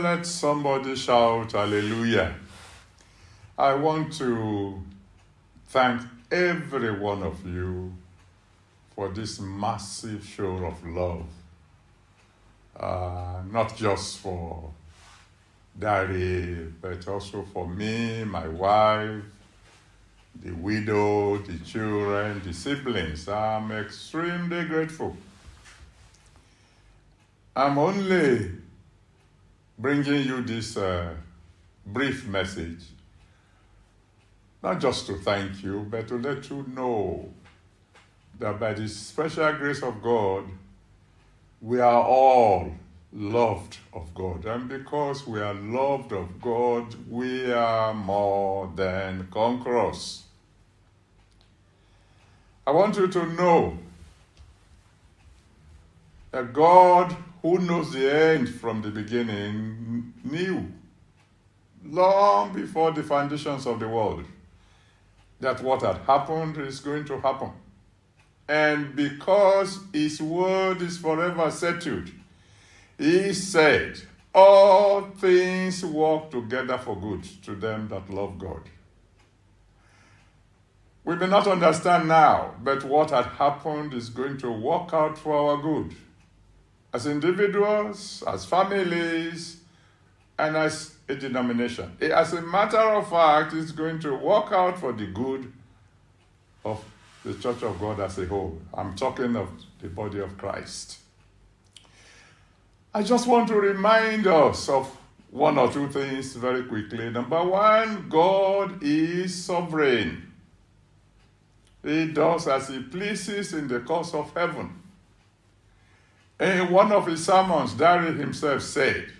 let somebody shout hallelujah. I want to thank every one of you for this massive show of love. Uh, not just for Dare, but also for me, my wife, the widow, the children, the siblings. I'm extremely grateful. I'm only bringing you this uh, brief message, not just to thank you, but to let you know that by the special grace of God, we are all loved of God. And because we are loved of God, we are more than conquerors. I want you to know that God, who knows the end from the beginning, knew long before the foundations of the world that what had happened is going to happen. And because His word is forever settled, He said, All things work together for good to them that love God. We may not understand now, but what had happened is going to work out for our good. As individuals, as families, and as a denomination. As a matter of fact, it's going to work out for the good of the Church of God as a whole. I'm talking of the body of Christ. I just want to remind us of one or two things very quickly. Number one, God is sovereign. He does as he pleases in the course of heaven. In one of his sermons, Dare himself said,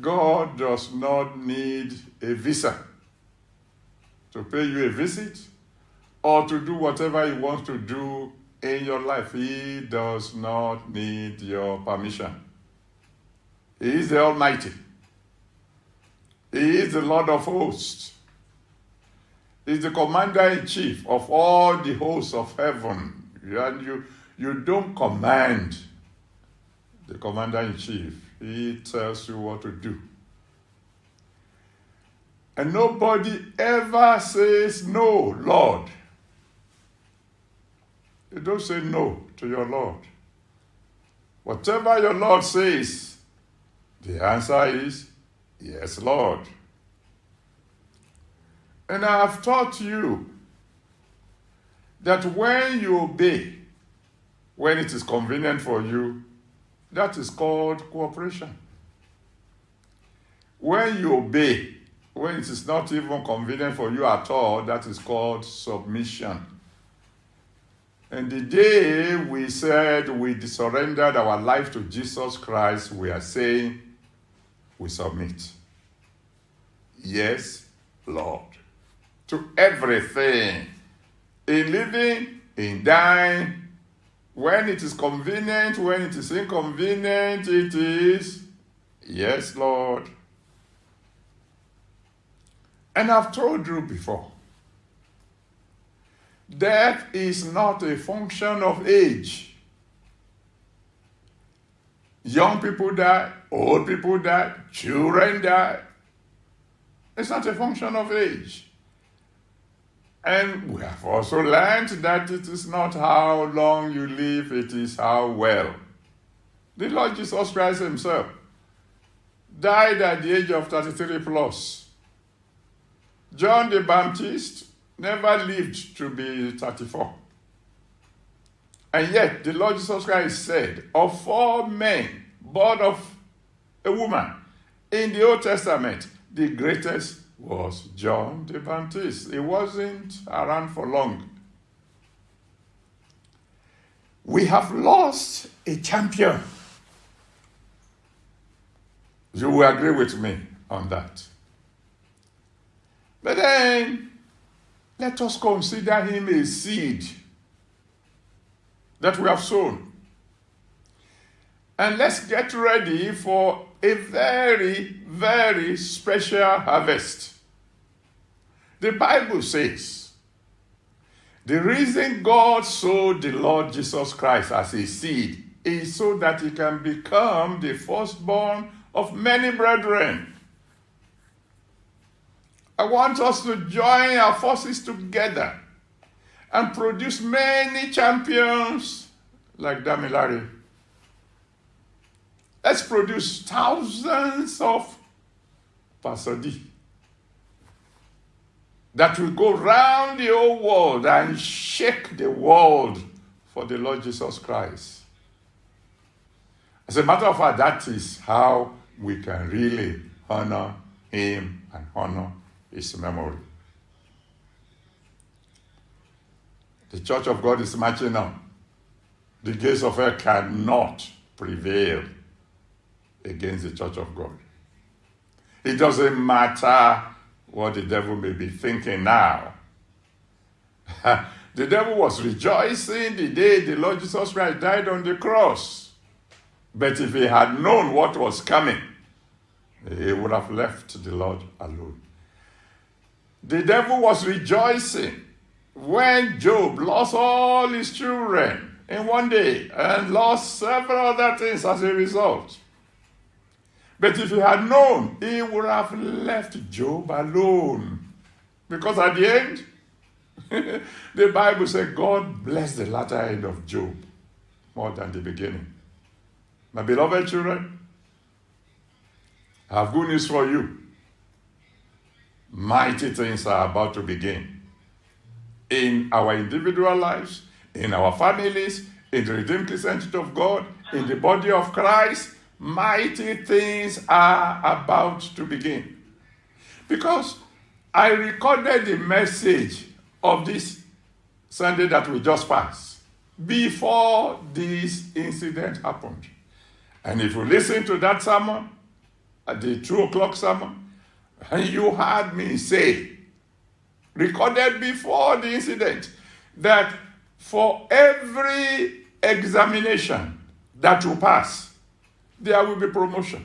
God does not need a visa to pay you a visit or to do whatever he wants to do in your life. He does not need your permission. He is the Almighty. He is the Lord of hosts He is the commander in chief of all the hosts of heaven. And you, you don't command the commander in chief, he tells you what to do. And nobody ever says, No, Lord. You don't say no to your Lord. Whatever your Lord says, the answer is, Yes, Lord. And I have taught you that when you obey, when it is convenient for you, that is called cooperation. When you obey, when it is not even convenient for you at all, that is called submission. And the day we said we surrendered our life to Jesus Christ, we are saying we submit. Yes, Lord to everything. In living, in dying, when it is convenient, when it is inconvenient, it is, yes, Lord. And I've told you before, death is not a function of age. Young people die, old people die, children die. It's not a function of age. And we have also learned that it is not how long you live, it is how well. The Lord Jesus Christ himself died at the age of 33 plus. John the Baptist never lived to be 34. And yet, the Lord Jesus Christ said, Of four men born of a woman in the Old Testament, the greatest was John the Baptist. He wasn't around for long. We have lost a champion. You will agree with me on that. But then, let us consider him a seed that we have sown. And let's get ready for a very, very special harvest. The Bible says the reason God sowed the Lord Jesus Christ as a seed is so that he can become the firstborn of many brethren. I want us to join our forces together and produce many champions like Damilare. Let's produce thousands of D that will go round the whole world and shake the world for the Lord Jesus Christ. As a matter of fact, that is how we can really honor him and honor his memory. The church of God is marching on. The gates of hell cannot prevail against the church of God. It doesn't matter what the devil may be thinking now. the devil was rejoicing the day the Lord Jesus Christ died on the cross. But if he had known what was coming, he would have left the Lord alone. The devil was rejoicing when Job lost all his children in one day and lost several other things as a result. But if he had known, he would have left Job alone. Because at the end, the Bible said God blessed the latter end of Job more than the beginning. My beloved children, I have good news for you. Mighty things are about to begin in our individual lives, in our families, in the Redeemed Christian of God, in the body of Christ. Mighty things are about to begin. Because I recorded the message of this Sunday that we just passed before this incident happened. And if you listen to that sermon, at the two o'clock sermon, and you heard me say, recorded before the incident, that for every examination that you pass, there will be promotion.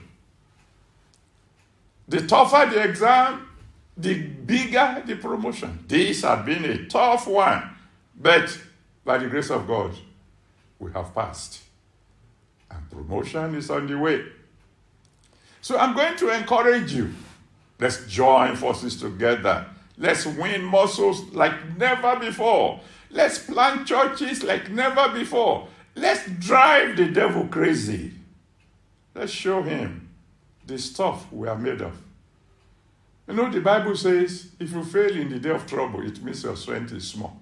The tougher the exam, the bigger the promotion. This has been a tough one, but by the grace of God, we have passed. And promotion is on the way. So I'm going to encourage you. Let's join forces together. Let's win muscles like never before. Let's plant churches like never before. Let's drive the devil crazy. Let's show him the stuff we are made of. You know, the Bible says if you fail in the day of trouble, it means your strength is small.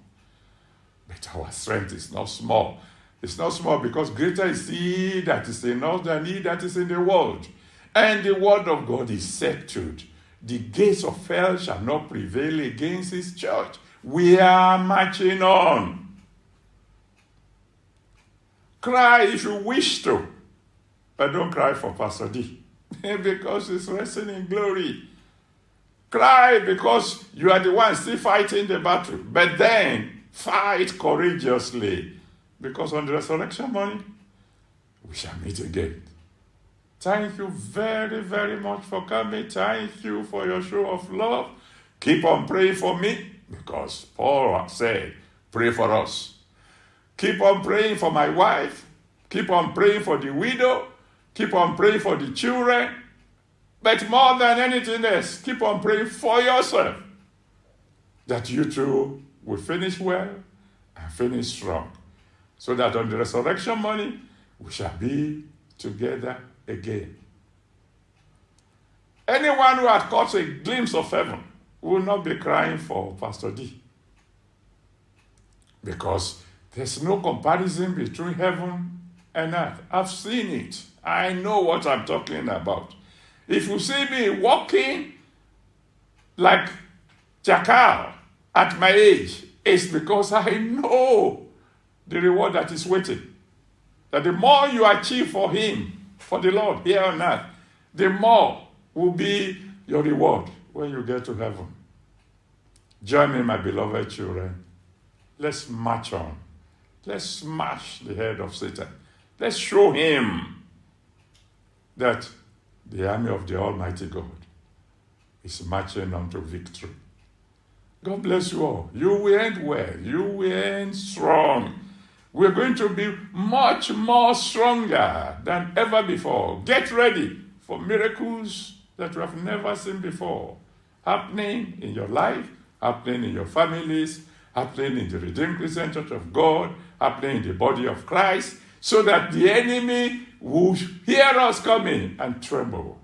But our strength is not small. It's not small because greater is he that is in us than he that is in the world. And the word of God is settled. The gates of hell shall not prevail against his church. We are marching on. Cry if you wish to, but don't cry for Pastor D because he's resting in glory. Cry because you are the one still fighting the battle, but then fight courageously because on the resurrection morning, we shall meet again. Thank you very, very much for coming. Thank you for your show of love. Keep on praying for me because Paul said, pray for us. Keep on praying for my wife. Keep on praying for the widow. Keep on praying for the children. But more than anything else, keep on praying for yourself that you too will finish well and finish strong so that on the resurrection morning we shall be together again. Anyone who had caught a glimpse of heaven will not be crying for Pastor D. Because there's no comparison between heaven earth. I've seen it. I know what I'm talking about. If you see me walking like Jackal at my age, it's because I know the reward that is waiting. That the more you achieve for Him, for the Lord here on earth, the more will be your reward when you get to heaven. Join me, my beloved children. Let's march on. Let's smash the head of Satan. Let's show him that the army of the Almighty God is marching on to victory. God bless you all. You will end well. You will end strong. We're going to be much more stronger than ever before. Get ready for miracles that you have never seen before happening in your life, happening in your families, happening in the Redeemed Christian Church of God, happening in the body of Christ, so that the enemy will hear us coming and tremble.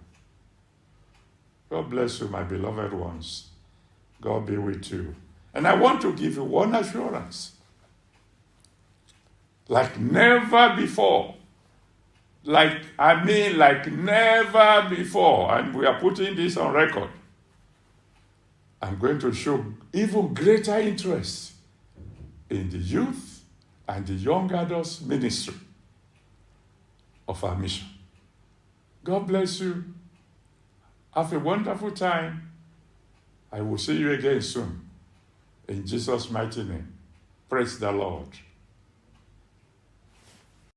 God bless you, my beloved ones. God be with you. And I want to give you one assurance like never before. Like, I mean, like never before. And we are putting this on record. I'm going to show even greater interest in the youth and the young adults ministry of our mission. God bless you. Have a wonderful time. I will see you again soon. In Jesus' mighty name. Praise the Lord.